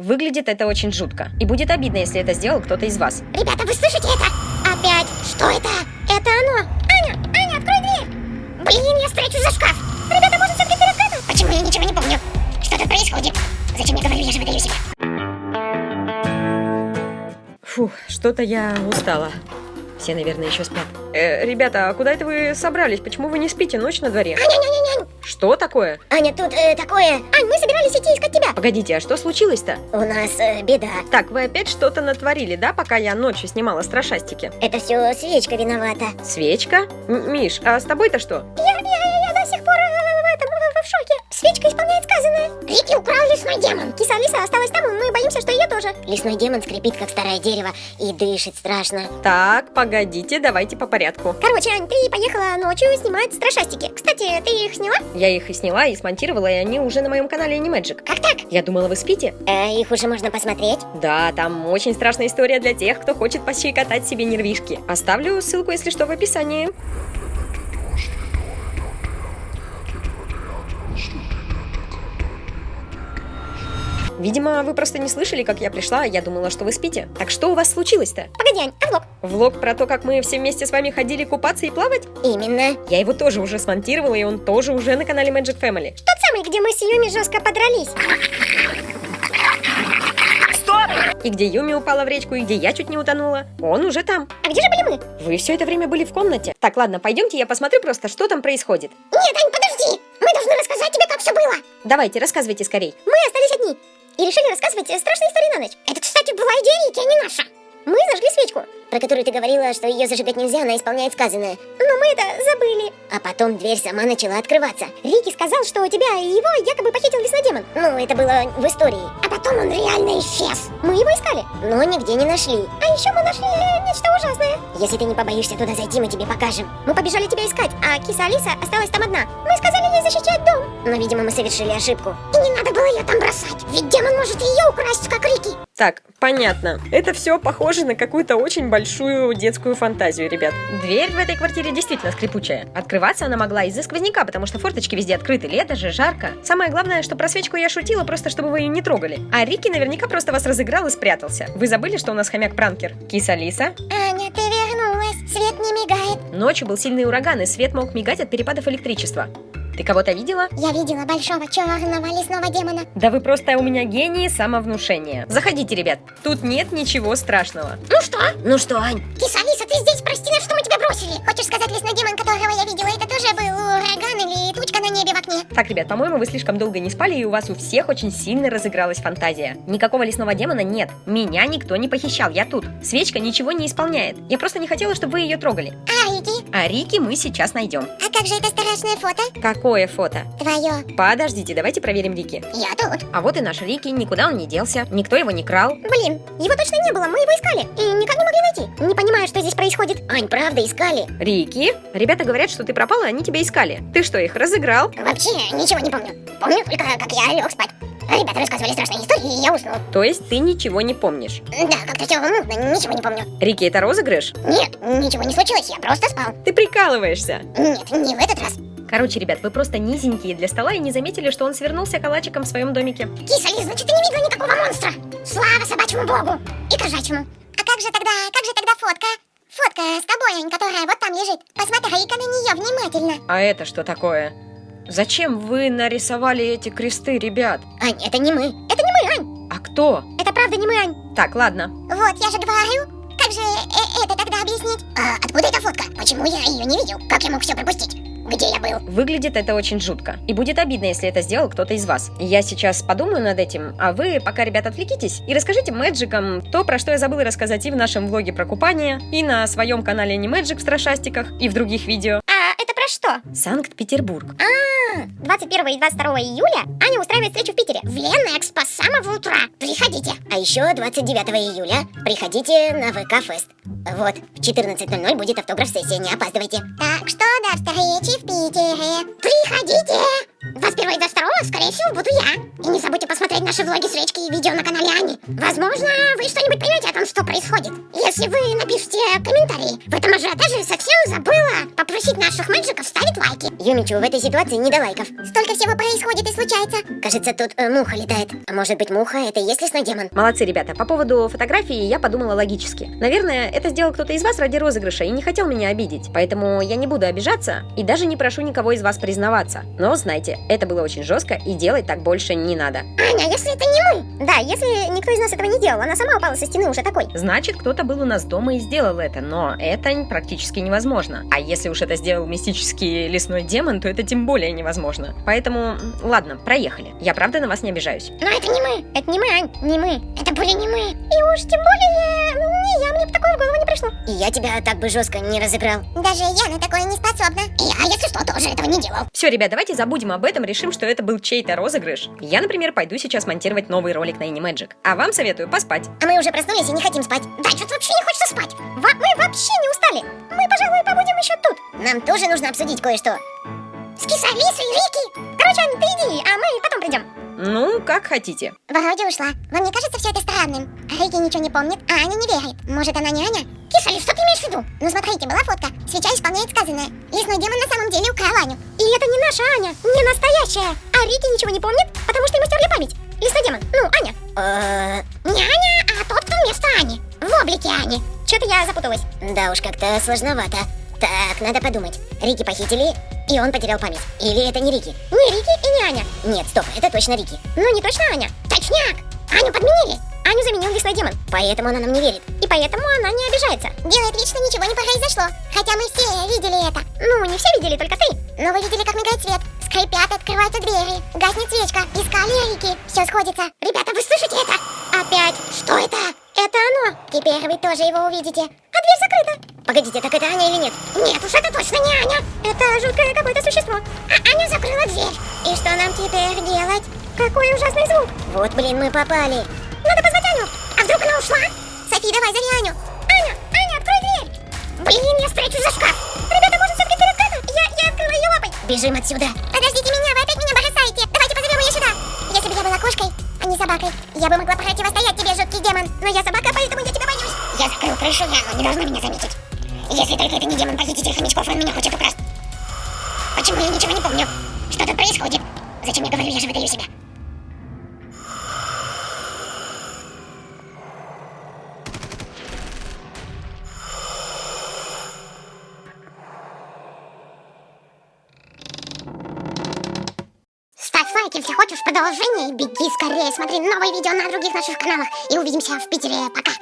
Выглядит это очень жутко. И будет обидно, если это сделал кто-то из вас. Ребята, вы слышите это? Опять? Что это? Это оно. Аня, Аня, открой дверь. Блин, я спрячусь за шкаф. Ребята, может, все-таки рассказывал? Почему я ничего не помню? Что тут происходит? Зачем я говорю, я же выдаю себя? Фух, что-то я устала. Все, наверное, еще спят. Э, ребята, а куда это вы собрались? Почему вы не спите? Ночь на дворе. Аня, Аня, Аня. Что такое? Аня, тут э, такое... Ань, мы собирались идти искать тебя. Погодите, а что случилось-то? У нас э, беда. Так, вы опять что-то натворили, да, пока я ночью снимала страшастики? Это все свечка виновата. Свечка? М Миш, а с тобой-то что? Я, я, Сказанное. Рики украл лесной демон. Киса Алиса осталась там, и мы боимся, что ее тоже. Лесной демон скрипит, как старое дерево, и дышит страшно. Так, погодите, давайте по порядку. Короче, Ань, ты поехала ночью снимать страшастики. Кстати, ты их сняла? Я их и сняла, и смонтировала, и они уже на моем канале Animagic. Как так? Я думала, вы спите? Э, их уже можно посмотреть. Да, там очень страшная история для тех, кто хочет пощекотать себе нервишки. Оставлю ссылку, если что, в описании. Видимо, вы просто не слышали, как я пришла, а я думала, что вы спите. Так что у вас случилось-то? Погоди, Ань, а влог? Влог про то, как мы все вместе с вами ходили купаться и плавать? Именно. Я его тоже уже смонтировала, и он тоже уже на канале Magic Family. Тот самый, где мы с Юми жестко подрались. И где Юми упала в речку, и где я чуть не утонула. Он уже там. А где же были мы? Вы все это время были в комнате. Так, ладно, пойдемте, я посмотрю просто, что там происходит. Нет, Ань, подожди. Мы должны рассказать тебе, как все было. Давайте, рассказывайте скорей. Мы остались одни и решили рассказывать э, страшные истории на ночь. Это, кстати, была идея Рики, а не наша. Мы зажгли свечку, про которую ты говорила, что ее зажигать нельзя, она исполняет сказанное. Но мы это забыли. А потом дверь сама начала открываться. Рики сказал, что у тебя его якобы похитил лесной демон. Ну, это было в истории. А потом он реально исчез. Мы его искали, но нигде не нашли. А еще мы нашли э, нечто ужасное. Если ты не побоишься туда зайти, мы тебе покажем. Мы побежали тебя искать, а киса Алиса осталась там одна. Мы сказали ей защищать дом. Но, видимо, мы совершили ошибку. И не надо было ее там бросать. Ведь демон может ее украсть, как Рики. Так, понятно. Это все похоже на какую-то очень большую детскую фантазию, ребят. Дверь в этой квартире действительно скрипучая. Открываться она могла из-за сквозняка, потому что форточки везде открыты, лето же, жарко. Самое главное, что про свечку я шутила, просто чтобы вы ее не трогали. А Рики наверняка просто вас разыграл и спрятался. Вы забыли, что у нас хомяк-пранкер? Киса Алиса? Аня, ты вернулась. Свет не мигает. Ночью был сильный ураган, и свет мог мигать от перепадов электричества. Ты кого-то видела? Я видела большого черного лесного демона. Да вы просто у меня гении самовнушения. Заходите, ребят. Тут нет ничего страшного. Ну что? Ну что, Ань? Киса Алиса, ты здесь, прости нас, что мы тебя бросили. Хочешь сказать, лесной демон, которого я видела, это тоже был ураган или тучка на небе в окне? Так, ребят, по-моему, вы слишком долго не спали, и у вас у всех очень сильно разыгралась фантазия. Никакого лесного демона нет. Меня никто не похищал, я тут. Свечка ничего не исполняет. Я просто не хотела, чтобы вы ее трогали. А Рики? А Рики мы сейчас найдем. А как же это страшное фото? Какое фото? Твое. Подождите, давайте проверим Рики. Я тут. А вот и наш Рики, никуда он не делся, никто его не крал. Блин, его точно не было, мы его искали. И никак не могли найти. Не понимаю, что здесь происходит. Ань, правда, искали. Рики? Ребята говорят, что ты пропала, они тебя искали. Ты что, их разыграл? Вообще ничего не помню. Помню только, как я лег спать. Ребята рассказывали страшные истории, и я уснул. То есть ты ничего не помнишь? Да, как-то все мутно, ничего не помню. Рики, это розыгрыш? Нет, ничего не случилось, я просто спал. Ты прикалываешься? Нет, не в этот раз. Короче, ребят, вы просто низенькие для стола и не заметили, что он свернулся калачиком в своем домике. Киса, Лиз, значит, ты не видела никакого монстра. Слава собачьему богу и кошачьему. А как же тогда, как же тогда фотка? Фотка с тобой, Ань, которая вот там лежит. Посмотри-ка на нее внимательно. А это что такое? Зачем вы нарисовали эти кресты, ребят? Ань, это не мы. Это не мы, Ань. А кто? Это правда не мы, Ань. Так, ладно. Вот, я же говорю. Как же э это тогда объяснить? А откуда эта фотка? Почему я ее не видел? Как я мог все пропустить? Где я был? Выглядит это очень жутко. И будет обидно, если это сделал кто-то из вас. Я сейчас подумаю над этим, а вы пока, ребят, отвлекитесь и расскажите мэджикам то, про что я забыла рассказать и в нашем влоге про купание, и на своем канале не мэджик в страшастиках, и в других видео. Про что? Санкт-Петербург. А, 21 и 22 июля Аня устраивает встречу в Питере. В Ленэкспо с самого утра. Приходите. А еще 29 июля приходите на ВК Фест. Вот, в 14.00 будет автограф-сессия, не опаздывайте. Так что до встречи в Питере. Приходите! Вас первого и до второго, скорее всего, буду я. И не забудьте посмотреть наши влоги с речки и видео на канале Ани. Возможно, вы что-нибудь поймете о том, что происходит. Если вы напишите комментарии. В этом ажиотаже совсем забыла попросить наших мэджиков ставить лайки. Юмичу в этой ситуации не до лайков. Столько всего происходит и случается. Кажется, тут э, муха летает. А может быть, муха это и есть лесной демон? Молодцы, ребята. По поводу фотографии я подумала логически. Наверное, это сделал кто-то из вас ради розыгрыша и не хотел меня обидеть. Поэтому я не буду обижаться и даже не прошу никого из вас признаваться. Но знайте, это было очень жестко и делать так больше не надо. Аня, если это не мы. Да, если никто из нас этого не делал, она сама упала со стены уже такой. Значит, кто-то был у нас дома и сделал это, но это практически невозможно. А если уж это сделал мистический лесной демон, то это тем более невозможно. Поэтому, ладно, проехали. Я правда на вас не обижаюсь. Но это не мы. Это не мы, Ань, не мы. Это были не мы. И уж тем более не я, мне бы такое в голову не пришло. И я тебя так бы жестко не разыграл. Даже я на такое не способна. Я, если что, тоже этого не делал. Все, ребят, давайте забудем об этом, решим, что это был чей-то розыгрыш. Я, например, пойду сейчас монтировать новый ролик на Animagic. А вам советую поспать. А мы уже проснулись и не хотим спать. Да, что-то вообще не хочется спать. Во- мы вообще не устали. Мы, пожалуй, побудем еще тут. Нам тоже нужно обсудить кое-что. С кисалисой, Рики. Короче, Ань, ты иди, а мы потом придем. Ну, как хотите. Вроде ушла. Вам не кажется все это странным? Рики ничего не помнит, а Аня не верит. Может, она не Аня? Кисали, что ты имеешь в виду? Ну, смотрите, была фотка. Свеча исполняет сказанное. Лесной демон на самом деле украл Аню. И это не наша Аня, не настоящая. А Рики ничего не помнит, потому что ему стерли память. Лесной демон, ну, Аня. Э, Не Аня, а тот, кто вместо Ани. В облике Ани. Что-то я запуталась. Да уж, как-то сложновато. Так, надо подумать. Рики похитили, и он потерял память. Или это не Рики? Не Рики и не Аня. Нет, стоп, это точно Рики. Ну, не точно Аня. Точняк. Аню подменили. Аню заменил лесной демон. Поэтому она нам не верит. И поэтому она не обижается. Делает вид, что ничего не произошло. Хотя мы все видели это. Ну, не все видели, только ты. Но вы видели, как мигает свет. Скрипят, открываются двери. Гаснет свечка. Искали Рики. Все сходится. Ребята, вы слышите это? Опять. Что это? Это оно. Теперь вы тоже его увидите. А дверь закрыта. Погодите, так это Аня или нет? Нет уж, это точно не Аня. Это жуткое какое-то существо. А Аня закрыла дверь. И что нам теперь делать? Какой ужасный звук. Вот, блин, мы попали. Надо позвать Аню. А вдруг она ушла? Софи, давай, зови Аню. Аня, Аня, открой дверь. Блин, я спрячусь за шкаф. Ребята, может, все-таки открыта? Я, я открыла ее лапой. Бежим отсюда. Подождите меня, вы опять меня бросаете. Давайте позовем ее сюда. Если бы я была кошкой, а не собакой, я бы могла противостоять тебе, жуткий демон. Но я собака, поэтому я тебя боюсь. Я закрыл крышу, я не должна меня заметить. Если только это не демон похититель хомячков, он меня хочет украсть. Почему я ничего не помню? Что тут происходит? Зачем я говорю, я же выдаю себя? Ставь лайк, если хочешь продолжение, беги скорее, смотри новые видео на других наших каналах. И увидимся в Питере. Пока!